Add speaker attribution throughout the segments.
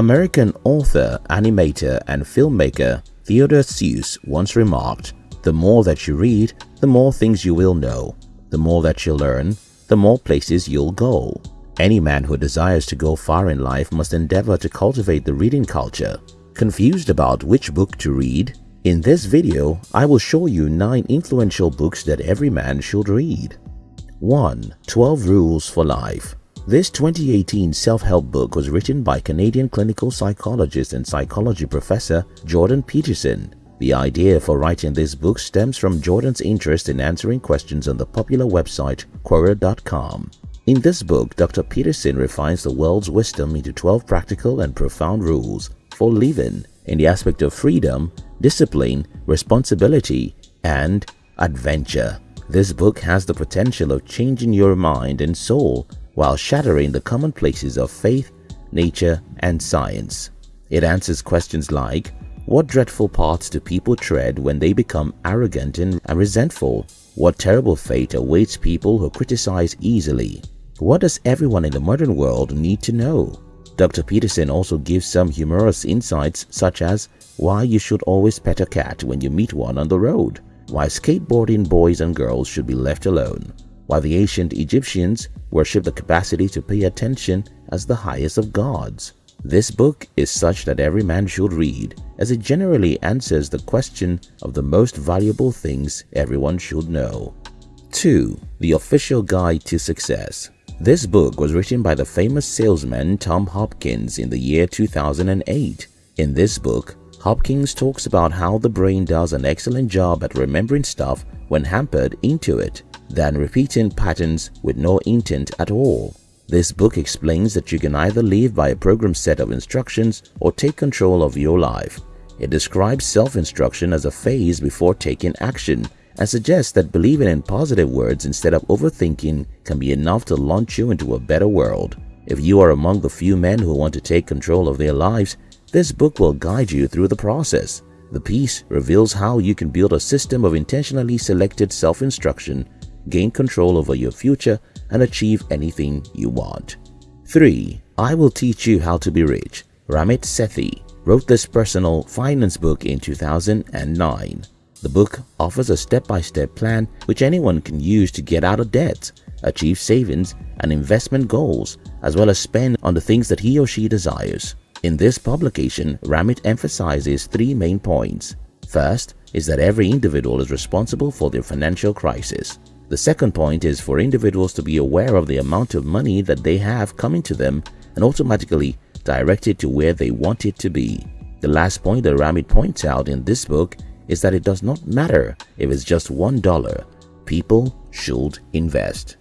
Speaker 1: American author, animator, and filmmaker Theodore Seuss once remarked, The more that you read, the more things you will know. The more that you learn, the more places you'll go. Any man who desires to go far in life must endeavor to cultivate the reading culture. Confused about which book to read? In this video, I will show you 9 influential books that every man should read. 1. 12 Rules for Life This 2018 self-help book was written by Canadian clinical psychologist and psychology professor Jordan Peterson. The idea for writing this book stems from Jordan's interest in answering questions on the popular website Quora.com. In this book, Dr. Peterson refines the world's wisdom into 12 practical and profound rules for living in the aspect of freedom, discipline, responsibility, and adventure. This book has the potential of changing your mind and soul while shattering the commonplaces of faith, nature, and science. It answers questions like, what dreadful paths do people tread when they become arrogant and resentful? What terrible fate awaits people who criticize easily? What does everyone in the modern world need to know? Dr. Peterson also gives some humorous insights such as why you should always pet a cat when you meet one on the road, why skateboarding boys and girls should be left alone, why the ancient Egyptians worshipped the capacity to pay attention as the highest of gods. This book is such that every man should read as it generally answers the question of the most valuable things everyone should know. 2. The Official Guide to Success This book was written by the famous salesman Tom Hopkins in the year 2008. In this book, Hopkins talks about how the brain does an excellent job at remembering stuff when hampered into it than repeating patterns with no intent at all. This book explains that you can either live by a program set of instructions or take control of your life. It describes self-instruction as a phase before taking action and suggests that believing in positive words instead of overthinking can be enough to launch you into a better world. If you are among the few men who want to take control of their lives, this book will guide you through the process. The piece reveals how you can build a system of intentionally selected self-instruction, gain control over your future, and achieve anything you want. 3. I Will Teach You How to Be Rich Ramit Sethi wrote this personal finance book in 2009. The book offers a step-by-step -step plan which anyone can use to get out of debt, achieve savings and investment goals, as well as spend on the things that he or she desires. In this publication, Ramit emphasizes three main points. First is that every individual is responsible for their financial crisis. The second point is for individuals to be aware of the amount of money that they have coming to them and automatically directed to where they want it to be. The last point that Ramit points out in this book is that it does not matter if it's just $1. People should invest.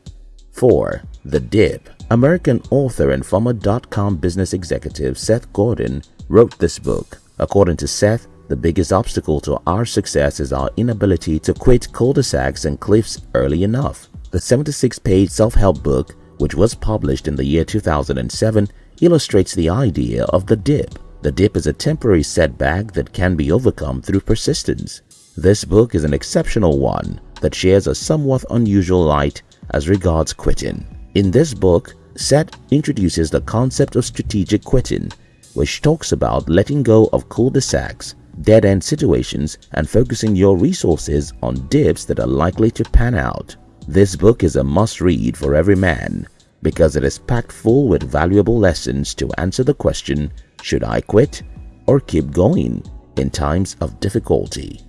Speaker 1: 4. The Dip American author and former dot-com business executive Seth Godin wrote this book. According to Seth, the biggest obstacle to our success is our inability to quit cul-de-sacs and cliffs early enough. The 76-page self-help book, which was published in the year 2007, illustrates the idea of the dip. The dip is a temporary setback that can be overcome through persistence. This book is an exceptional one that shares a somewhat unusual light as regards quitting. In this book, Seth introduces the concept of strategic quitting, which talks about letting go of cul-de-sacs, dead-end situations and focusing your resources on dips that are likely to pan out. This book is a must-read for every man because it is packed full with valuable lessons to answer the question, should I quit or keep going in times of difficulty?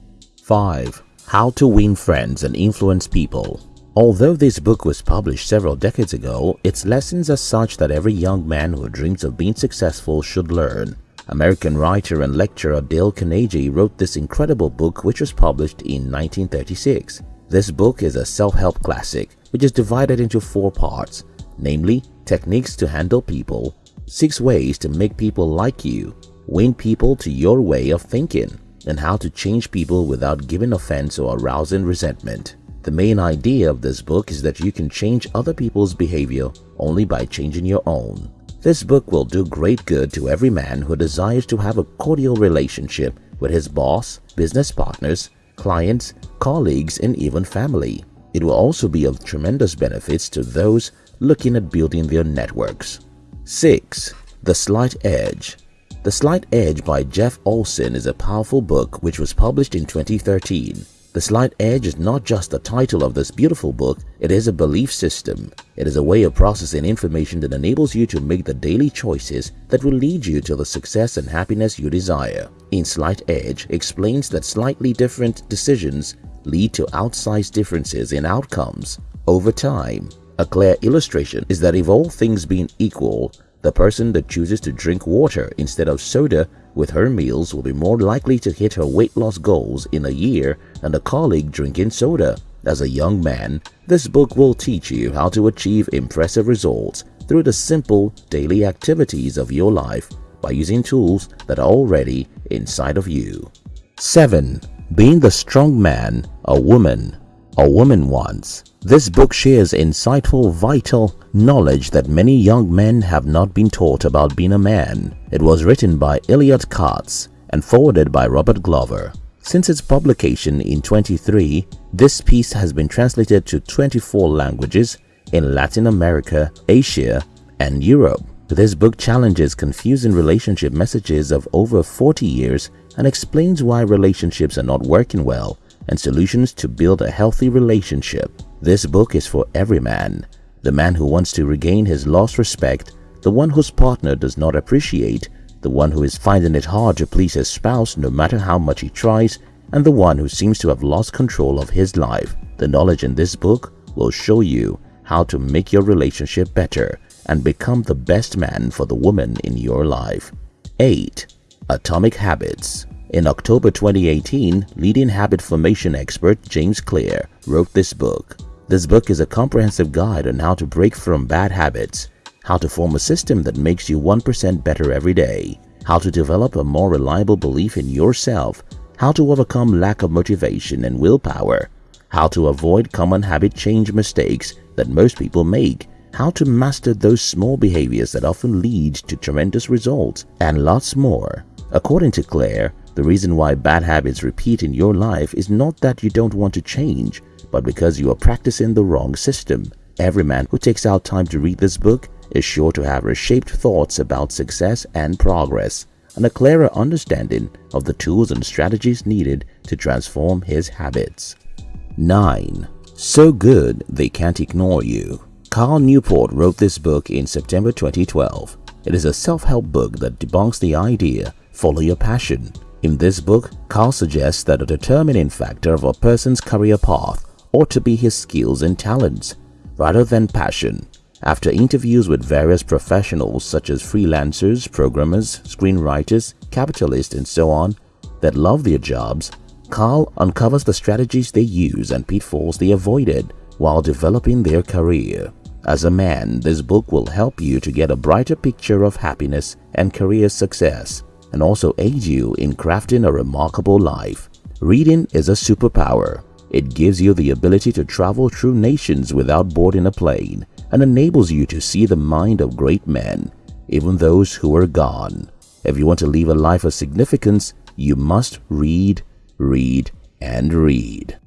Speaker 1: 5. How to Win Friends and Influence People Although this book was published several decades ago, its lessons are such that every young man who dreams of being successful should learn. American writer and lecturer Dale Carnegie wrote this incredible book which was published in 1936. This book is a self-help classic which is divided into four parts namely techniques to handle people, six ways to make people like you, win people to your way of thinking, and how to change people without giving offense or arousing resentment. The main idea of this book is that you can change other people's behavior only by changing your own. This book will do great good to every man who desires to have a cordial relationship with his boss, business partners, clients, colleagues, and even family. It will also be of tremendous benefits to those looking at building their networks. 6. The Slight Edge The Slight Edge by Jeff Olson is a powerful book which was published in 2013. The Slight Edge is not just the title of this beautiful book, it is a belief system. It is a way of processing information that enables you to make the daily choices that will lead you to the success and happiness you desire. In Slight Edge explains that slightly different decisions lead to outsized differences in outcomes over time. A clear illustration is that if all things being equal, the person that chooses to drink water instead of soda with her meals will be more likely to hit her weight loss goals in a year than a colleague drinking soda. As a young man, this book will teach you how to achieve impressive results through the simple daily activities of your life by using tools that are already inside of you. 7. Being the strong man a woman a woman wants this book shares insightful, vital knowledge that many young men have not been taught about being a man. It was written by Elliot Katz and forwarded by Robert Glover. Since its publication in 23, this piece has been translated to 24 languages in Latin America, Asia, and Europe. This book challenges confusing relationship messages of over 40 years and explains why relationships are not working well and solutions to build a healthy relationship. This book is for every man, the man who wants to regain his lost respect, the one whose partner does not appreciate, the one who is finding it hard to please his spouse no matter how much he tries, and the one who seems to have lost control of his life. The knowledge in this book will show you how to make your relationship better and become the best man for the woman in your life. 8. Atomic Habits In October 2018, leading habit formation expert James Clear wrote this book. This book is a comprehensive guide on how to break from bad habits, how to form a system that makes you 1% better every day, how to develop a more reliable belief in yourself, how to overcome lack of motivation and willpower, how to avoid common habit change mistakes that most people make, how to master those small behaviors that often lead to tremendous results, and lots more. According to Clear, the reason why bad habits repeat in your life is not that you don't want to change, but because you are practicing the wrong system. Every man who takes out time to read this book is sure to have reshaped thoughts about success and progress and a clearer understanding of the tools and strategies needed to transform his habits. 9. So Good They Can't Ignore You Cal Newport wrote this book in September 2012. It is a self-help book that debunks the idea, follow your passion. In this book, Cal suggests that a determining factor of a person's career path ought to be his skills and talents rather than passion. After interviews with various professionals such as freelancers, programmers, screenwriters, capitalists and so on that love their jobs, Cal uncovers the strategies they use and pitfalls they avoided while developing their career. As a man, this book will help you to get a brighter picture of happiness and career success and also aid you in crafting a remarkable life. Reading is a superpower it gives you the ability to travel through nations without boarding a plane and enables you to see the mind of great men, even those who are gone. If you want to live a life of significance, you must read, read, and read.